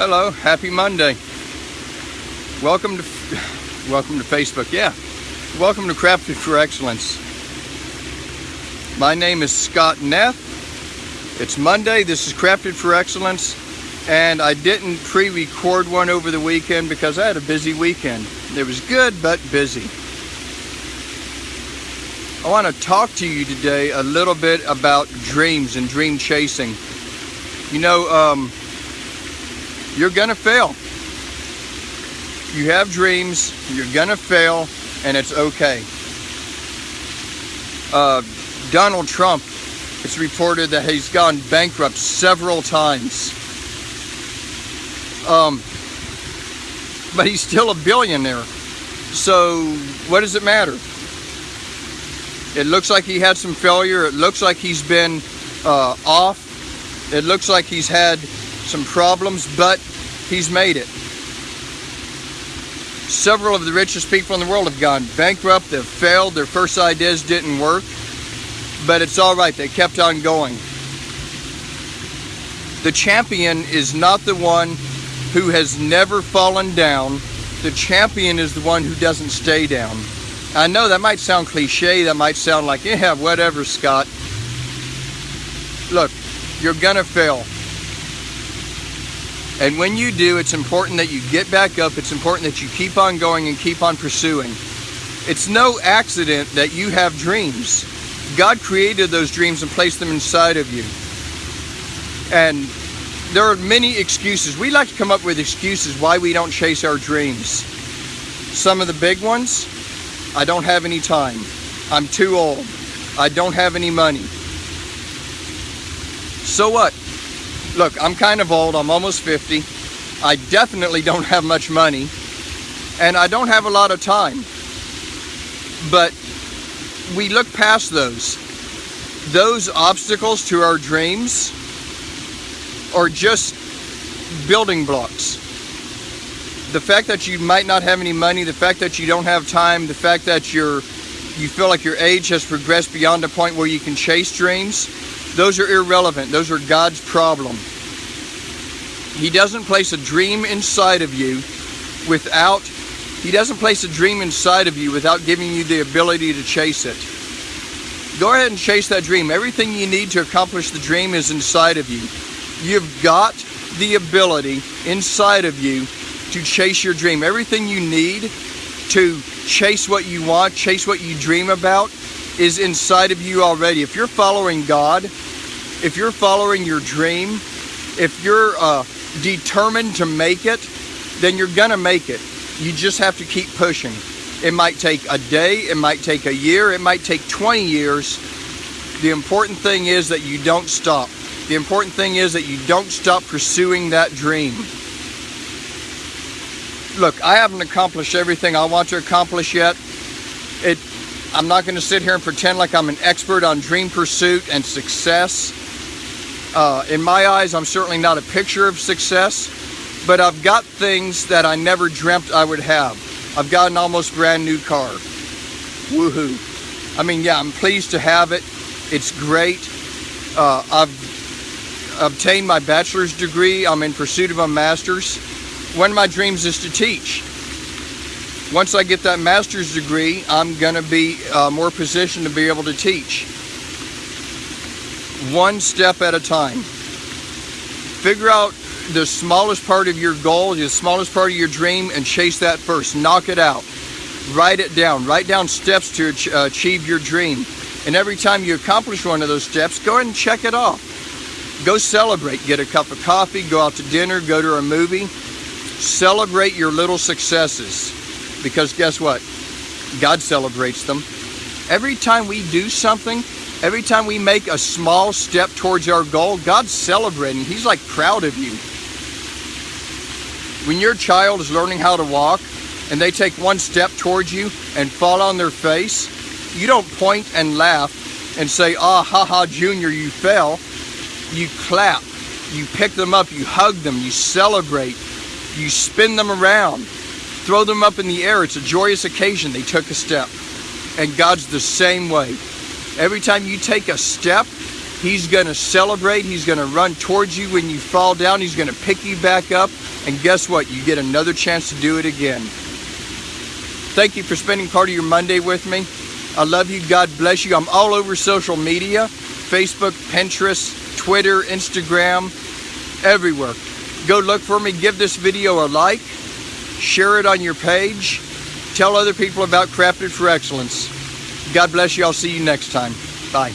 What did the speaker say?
Hello, happy Monday. Welcome to welcome to Facebook. Yeah. Welcome to Crafted for Excellence. My name is Scott Neff. It's Monday. This is Crafted for Excellence. And I didn't pre-record one over the weekend because I had a busy weekend. It was good, but busy. I want to talk to you today a little bit about dreams and dream chasing. You know, um, you're gonna fail. You have dreams, you're gonna fail, and it's okay. Uh, Donald Trump, it's reported that he's gone bankrupt several times. Um, but he's still a billionaire. So what does it matter? It looks like he had some failure. It looks like he's been uh, off. It looks like he's had some problems, but he's made it. Several of the richest people in the world have gone bankrupt, they've failed, their first ideas didn't work, but it's all right, they kept on going. The champion is not the one who has never fallen down, the champion is the one who doesn't stay down. I know that might sound cliche, that might sound like, yeah, whatever, Scott. Look, you're gonna fail. And when you do, it's important that you get back up. It's important that you keep on going and keep on pursuing. It's no accident that you have dreams. God created those dreams and placed them inside of you. And there are many excuses. We like to come up with excuses why we don't chase our dreams. Some of the big ones, I don't have any time. I'm too old. I don't have any money. So what? Look, I'm kind of old. I'm almost 50. I definitely don't have much money. And I don't have a lot of time. But we look past those. Those obstacles to our dreams are just building blocks. The fact that you might not have any money, the fact that you don't have time, the fact that you're you feel like your age has progressed beyond a point where you can chase dreams, those are irrelevant. Those are God's problem. He doesn't place a dream inside of you without he doesn't place a dream inside of you without giving you the ability to chase it. Go ahead and chase that dream. Everything you need to accomplish the dream is inside of you. You've got the ability inside of you to chase your dream. Everything you need to chase what you want, chase what you dream about, is inside of you already. If you're following God, if you're following your dream, if you're uh, determined to make it, then you're gonna make it. You just have to keep pushing. It might take a day, it might take a year, it might take 20 years. The important thing is that you don't stop. The important thing is that you don't stop pursuing that dream. Look, I haven't accomplished everything I want to accomplish yet. It, I'm not to sit here and pretend like I'm an expert on dream pursuit and success. Uh, in my eyes, I'm certainly not a picture of success, but I've got things that I never dreamt I would have. I've got an almost brand new car. Woohoo. I mean, yeah, I'm pleased to have it. It's great. Uh, I've obtained my bachelor's degree. I'm in pursuit of a master's. One of my dreams is to teach. Once I get that master's degree, I'm going to be uh, more positioned to be able to teach one step at a time. Figure out the smallest part of your goal, the smallest part of your dream, and chase that first. Knock it out. Write it down. Write down steps to achieve your dream. And every time you accomplish one of those steps, go ahead and check it off. Go celebrate. Get a cup of coffee, go out to dinner, go to a movie. Celebrate your little successes. Because guess what? God celebrates them. Every time we do something, Every time we make a small step towards our goal, God's celebrating. He's like proud of you. When your child is learning how to walk and they take one step towards you and fall on their face, you don't point and laugh and say, ah, ha ha, Junior, you fell. You clap, you pick them up, you hug them, you celebrate, you spin them around, throw them up in the air. It's a joyous occasion. They took a step. And God's the same way. Every time you take a step, He's going to celebrate. He's going to run towards you when you fall down. He's going to pick you back up. And guess what? You get another chance to do it again. Thank you for spending part of your Monday with me. I love you. God bless you. I'm all over social media Facebook, Pinterest, Twitter, Instagram, everywhere. Go look for me. Give this video a like. Share it on your page. Tell other people about Crafted for Excellence. God bless you. I'll see you next time. Bye.